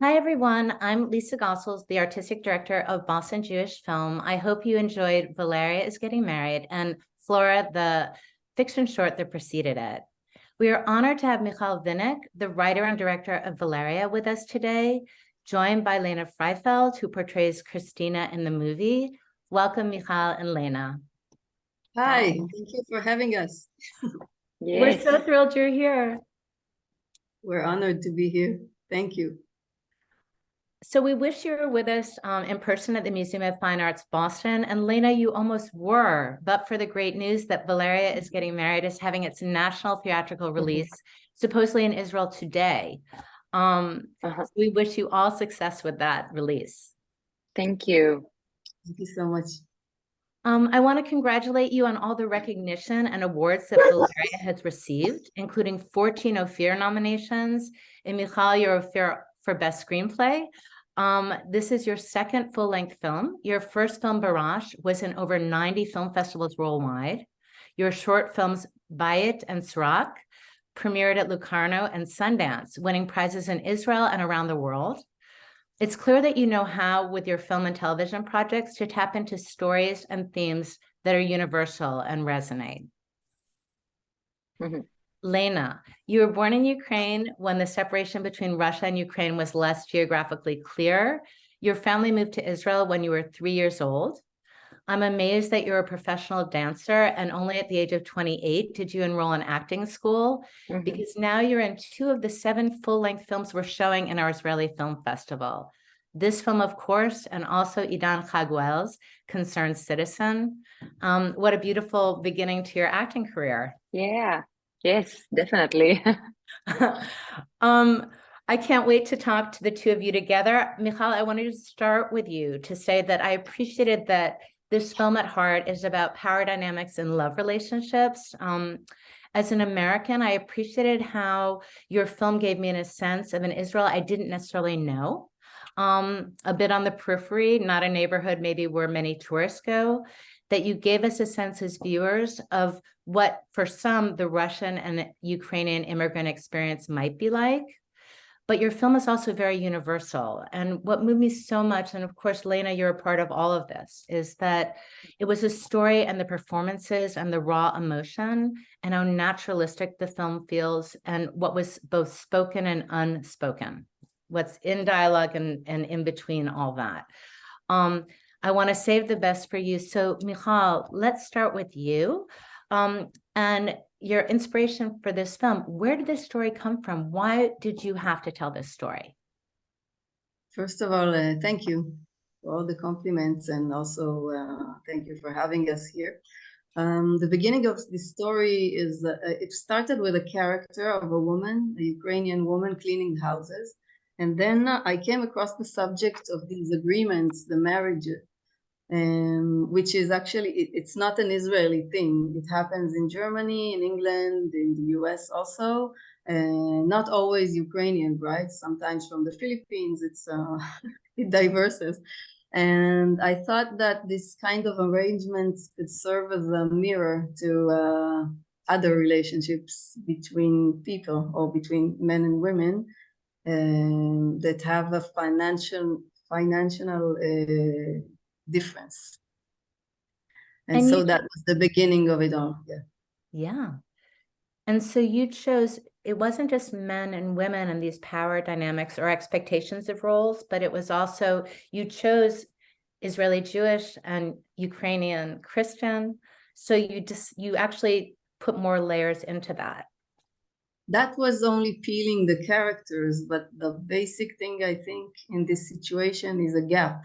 Hi, everyone. I'm Lisa Gossels, the artistic director of Boston Jewish Film. I hope you enjoyed Valeria is Getting Married and Flora, the fiction short that preceded it. We are honored to have Michal Vinik, the writer and director of Valeria, with us today, joined by Lena Freifeld, who portrays Christina in the movie. Welcome, Michal and Lena. Hi, thank you for having us. yes. We're so thrilled you're here. We're honored to be here. Thank you. So we wish you were with us um, in person at the Museum of Fine Arts Boston. And Lena, you almost were, but for the great news that Valeria is getting married, is having its national theatrical mm-hmm. release, supposedly in Israel today. Um, uh -huh. so we wish you all success with that release. Thank you. Thank you so much. Um, I want to congratulate you on all the recognition and awards that Valeria has received, including 14 Ophir nominations, and Michal, your Ophir for Best Screenplay. Um, this is your second full-length film. Your first film, Barash, was in over 90 film festivals worldwide. Your short films, Bayit and Sraq, premiered at Locarno and Sundance, winning prizes in Israel and around the world. It's clear that you know how, with your film and television projects, to tap into stories and themes that are universal and resonate. Mm -hmm. Lena, you were born in Ukraine when the separation between Russia and Ukraine was less geographically clear. Your family moved to Israel when you were three years old. I'm amazed that you're a professional dancer and only at the age of 28 did you enroll in acting school mm -hmm. because now you're in two of the seven full-length films we're showing in our Israeli Film Festival. This film, of course, and also Idan Haguel's Concerned Citizen. Um, what a beautiful beginning to your acting career. Yeah, Yes, definitely. um, I can't wait to talk to the two of you together. Michal, I wanted to start with you to say that I appreciated that this film at heart is about power dynamics and love relationships. Um, as an American, I appreciated how your film gave me in a sense of an Israel I didn't necessarily know. Um, a bit on the periphery, not a neighborhood maybe where many tourists go, that you gave us a sense as viewers of what for some the Russian and Ukrainian immigrant experience might be like. But your film is also very universal. And what moved me so much, and of course, Lena, you're a part of all of this, is that it was a story and the performances and the raw emotion and how naturalistic the film feels and what was both spoken and unspoken, what's in dialogue and, and in between all that. Um, I want to save the best for you. So Michal, let's start with you. Um, and your inspiration for this film, where did this story come from? Why did you have to tell this story? First of all, uh, thank you for all the compliments and also uh, thank you for having us here. Um, the beginning of the story is, uh, it started with a character of a woman, a Ukrainian woman cleaning houses. And then I came across the subject of these agreements, the marriage um, which is actually, it, it's not an Israeli thing. It happens in Germany, in England, in the US also, and not always Ukrainian, right? Sometimes from the Philippines, it's uh, it diverses. And I thought that this kind of arrangements could serve as a mirror to uh, other relationships between people or between men and women um, that have a financial financial uh, difference. And, and so that was the beginning of it all. Yeah. Yeah. And so you chose, it wasn't just men and women and these power dynamics or expectations of roles, but it was also, you chose Israeli Jewish and Ukrainian Christian. So you just, you actually put more layers into that. That was only peeling the characters, but the basic thing I think in this situation is a gap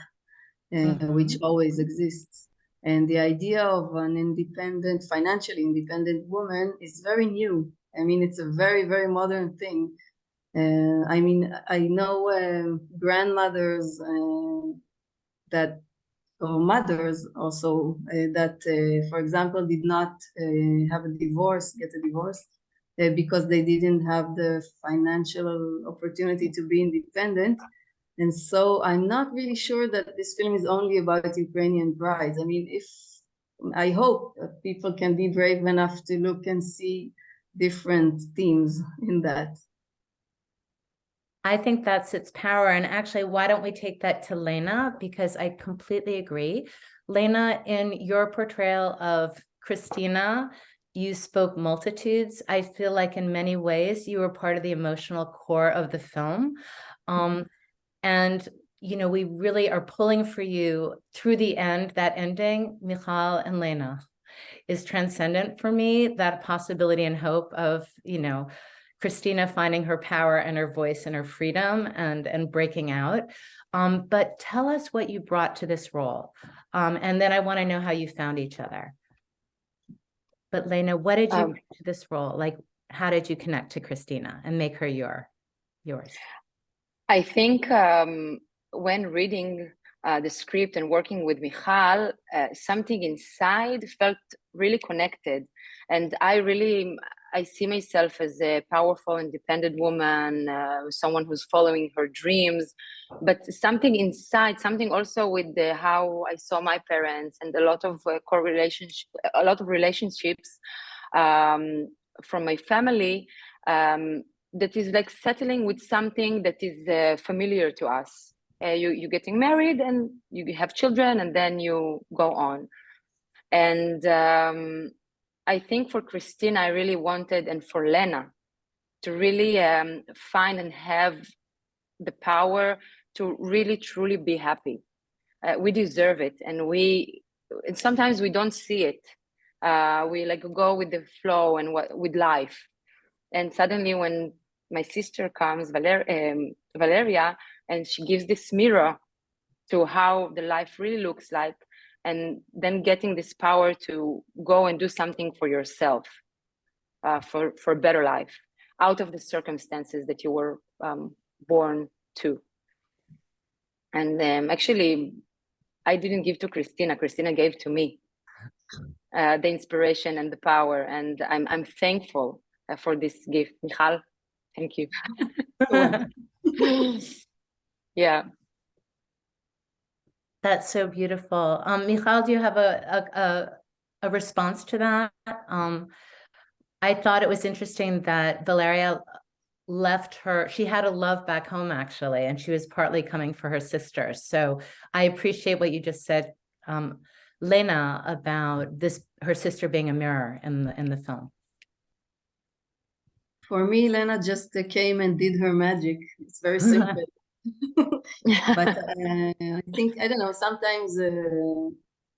mm -hmm. which always exists. And the idea of an independent, financially independent woman is very new. I mean, it's a very, very modern thing. Uh, I mean, I know um, grandmothers uh, that, or mothers also, uh, that, uh, for example, did not uh, have a divorce, get a divorce, uh, Uh, because they didn't have the financial opportunity to be independent. And so I'm not really sure that this film is only about Ukrainian brides. I mean, if I hope people can be brave enough to look and see different themes in that. I think that's its power. And actually, why don't we take that to Lena? Because I completely agree. Lena, in your portrayal of Christina, you spoke multitudes. I feel like in many ways you were part of the emotional core of the film. Um, and you know, we really are pulling for you through the end, that ending, Michal and Lena is transcendent for me, that possibility and hope of, you know, Christina finding her power and her voice and her freedom and, and breaking out. Um, but tell us what you brought to this role. Um, and then I want to know how you found each other. But Lena, what did you Um, to this role? Like, how did you connect to Christina and make her your, yours? I think um, when reading uh, the script and working with Michal, uh, something inside felt really connected. And I really, I see myself as a powerful, independent woman, uh, someone who's following her dreams. But something inside, something also with the, how I saw my parents and a lot of uh, correlations, a lot of relationships um, from my family. Um, that is like settling with something that is uh, familiar to us. Uh, you you getting married and you have children and then you go on. And um, I think for Christine, I really wanted, and for Lena, to really um, find and have the power to really truly be happy. Uh, we deserve it, and we and sometimes we don't see it. Uh, we like go with the flow and what with life, and suddenly when my sister comes, Valer- um, Valeria, and she gives this mirror to how the life really looks like, and then getting this power to go and do something for yourself, uh, for for a better life, out of the circumstances that you were um, born to. And um, actually, I didn't give to Christina. Christina gave to me uh, the inspiration and the power, and I'm I'm thankful uh, for this gift, Michal. Thank you. yeah. That's so beautiful. Um, Michal, do you have a, a, a, a response to that? Um, I thought it was interesting that Valeria left her, she had a love back home actually, and she was partly coming for her sister. So I appreciate what you just said, um, Lena, about this, her sister being a mirror in the, in the film. For me, Lena just came and did her magic. It's very simple. but uh, I think I don't know. Sometimes uh,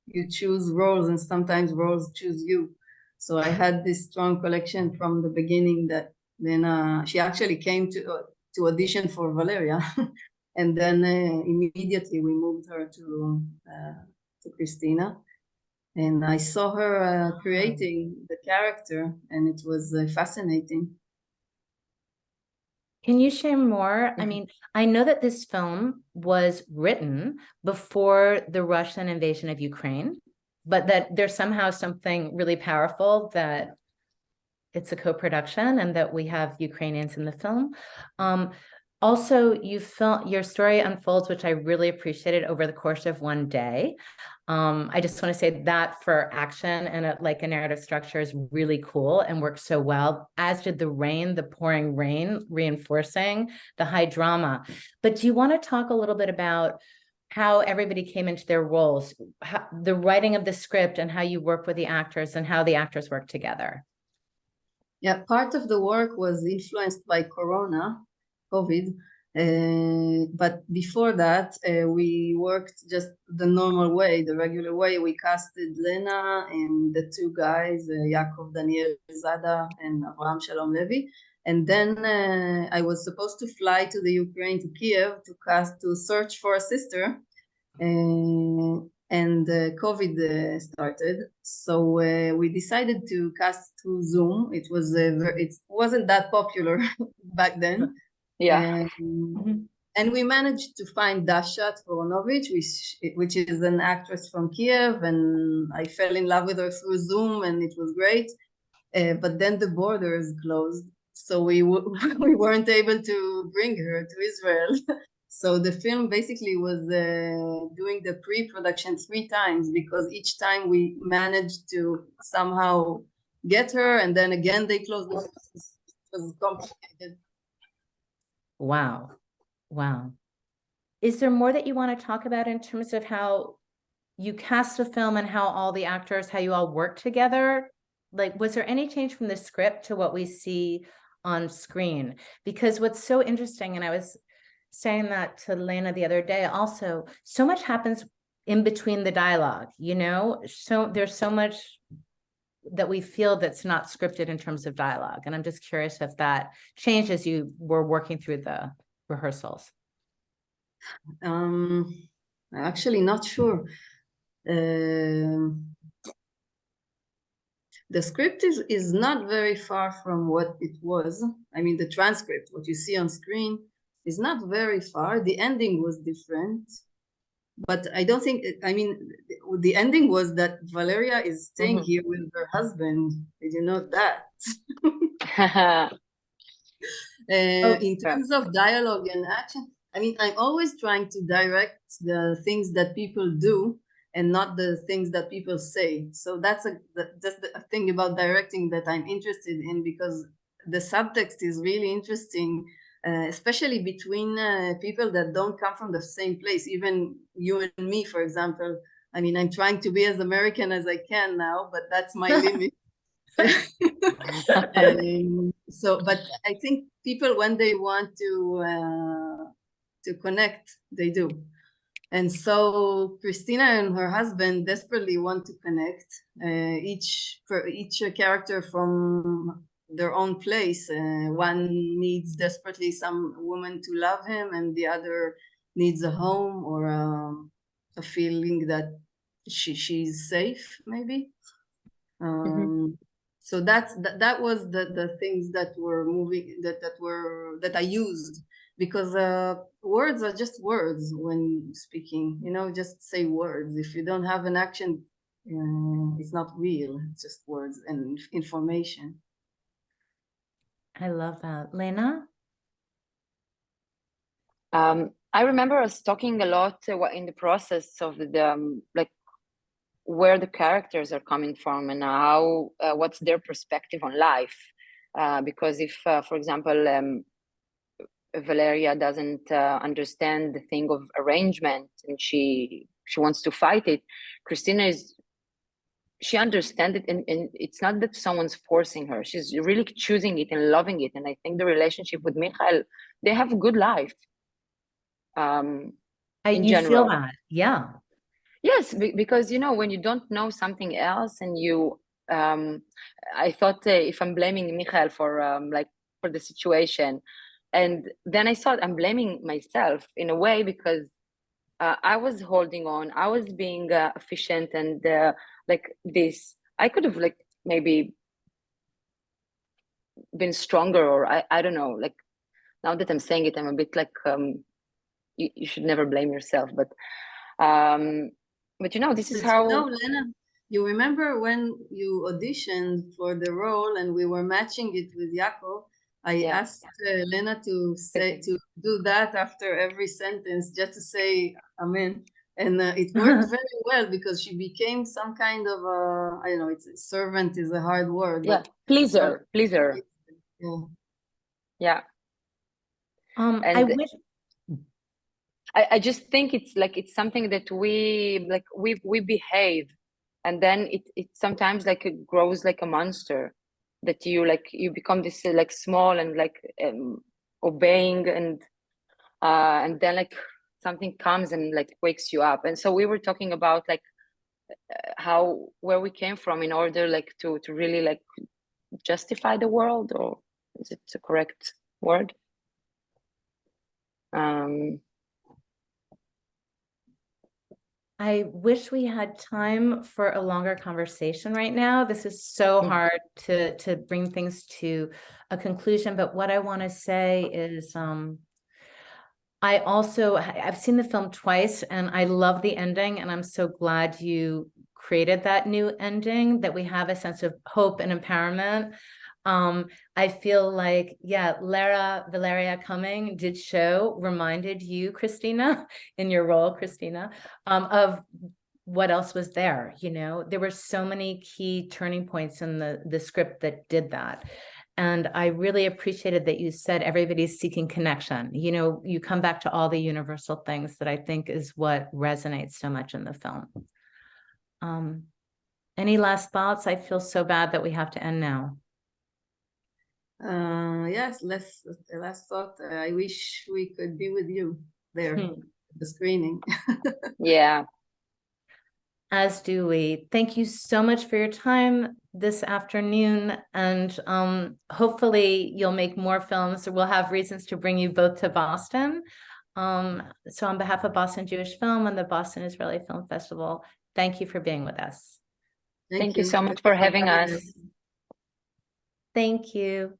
you choose roles, and sometimes roles choose you. So I had this strong collection from the beginning that Lena. She actually came to uh, to audition for Valeria, and then uh, immediately we moved her to uh, to Christina. And I saw her uh, creating the character, and it was uh, fascinating. Can you share more? I Mhm. mean, I know that this film was written before the Russian invasion of Ukraine, but that there's somehow something really powerful that it's a co-production and that we have Ukrainians in the film. Um, also, you felt your story unfolds, which I really appreciated over the course of one day. Um, I just want to say that for action and a, like a narrative structure is really cool and works so well, as did the rain, the pouring rain, reinforcing the high drama. But do you want to talk a little bit about how everybody came into their roles, how, the writing of the script and how you work with the actors and how the actors work together? Yeah, part of the work was influenced by Corona, COVID. Uh, but before that, uh, we worked just the normal way, the regular way. We casted Lena and the two guys, uh, Yaakov Daniel Zada and Avraham Shalom Levi. And then uh, I was supposed to fly to the Ukraine, to Kiev, to cast, to search for a sister. Uh, and uh, COVID uh, started. So we decided to cast through Zoom. It was it wasn't that popular back then. Yeah. Um, and we managed to find Dasha Tvoronovich, which, which is an actress from Kiev, and I fell in love with her through Zoom, and it was great. Uh, but then the borders closed, so we w- we weren't able to bring her to Israel. so the film basically was uh, doing the pre-production three times because each time we managed to somehow get her, and then again they closed the. It was complicated. Wow. Wow. Is there more that you want to talk about in terms of how you cast the film and how all the actors, how you all work together? Like, was there any change from the script to what we see on screen? Because what's so interesting, and I was saying that to Lena the other day, also, so much happens in between the dialogue, you know? So there's so much that we feel that's not scripted in terms of dialogue. And I'm just curious if that changed as you were working through the rehearsals. Um, actually not sure. Um, the script is, is not very far from what it was. I mean, the transcript, what you see on screen, is not very far. The ending was different. But I don't think, I mean, the- ending was that Valeria is staying Mhm. here with her husband. Did you know that? Uh, in terms of dialogue and action, I mean, I'm always trying to direct the things that people do and not the things that people say. So that's a that- that's the thing about directing that I'm interested in because the subtext is really interesting, uh, especially between uh, people that don't come from the same place. Even you and me, for example. I mean, I'm trying to be as American as I can now, but that's my limit. Um, so, but I think people when they want to uh, to connect, they do. And so Christina and her husband desperately want to connect. Uh, each for each character from their own place. Uh, one needs desperately some woman to love him, and the other needs a home or um, a feeling that she she's safe, maybe. Um, so that's that, that was the the things that were moving that that were that I used because uh, words are just words when speaking. You know, just say words. If you don't have an action, uh, it's not real. It's just words and information. I love that. Lena? Um, I remember us talking a lot uh, in the process of the um, like where the characters are coming from and how uh, what's their perspective on life. Uh, because if, uh, for example, um, Valeria doesn't uh, understand the thing of arrangement and she she wants to fight it, Christina is she understands it and, and it's not that someone's forcing her. She's really choosing it and loving it. And I think the relationship with Michael, they have a good life. Um, I, In you feel general. that, yeah. Yes, be- because you know when you don't know something else, and you, um, I thought uh, if I'm blaming Michael for um, like for the situation, and then I thought I'm blaming myself in a way because uh, I was holding on, I was being uh, efficient, and uh, like this, I could have like maybe been stronger, or I, I don't know. Like now that I'm saying it, I'm a bit like um, you, you should never blame yourself, but um but you know this is how you know, Lena, you remember when you auditioned for the role and we were matching it with Yaakov? I Yeah. asked uh, Lena to say to do that after every sentence, just to say Amen, and uh, it worked very well because she became some kind of a I don't know. It's servant is a hard word. yeah but, pleaser pleaser yeah. yeah Um, I wish, I, I just think it's like it's something that we like we we behave and then it it sometimes like it grows like a monster that you like you become this uh, like small and like um, obeying and uh and then like something comes and like wakes you up. And so we were talking about like uh, how where we came from in order like to to really like justify the world or is it the correct word? Um I wish we had time for a longer conversation right now. This is so hard to to bring things to a conclusion, but what I want to say is um I also I've seen the film twice and I love the ending and I'm so glad you created that new ending that we have a sense of hope and empowerment. Um, I feel like, yeah, Lara Valeria Cumming did show, reminded you, Christina, in your role, Christina, um, of what else was there, you know? There were so many key turning points in the, the script that did that. And I really appreciated that you said everybody's seeking connection. You know, you come back to all the universal things that I think is what resonates so much in the film. Um, any last thoughts? I feel so bad that we have to end now. Uh, yes, last, the last thought, uh, I wish we could be with you there, Hmm. the screening. Yeah. As do we. Thank you so much for your time this afternoon. And um, hopefully you'll make more films. or We'll have reasons to bring you both to Boston. Um, so on behalf of Boston Jewish Film and the Boston Israeli Film Festival, thank you for being with us. Thank you so much for having us. Thank you.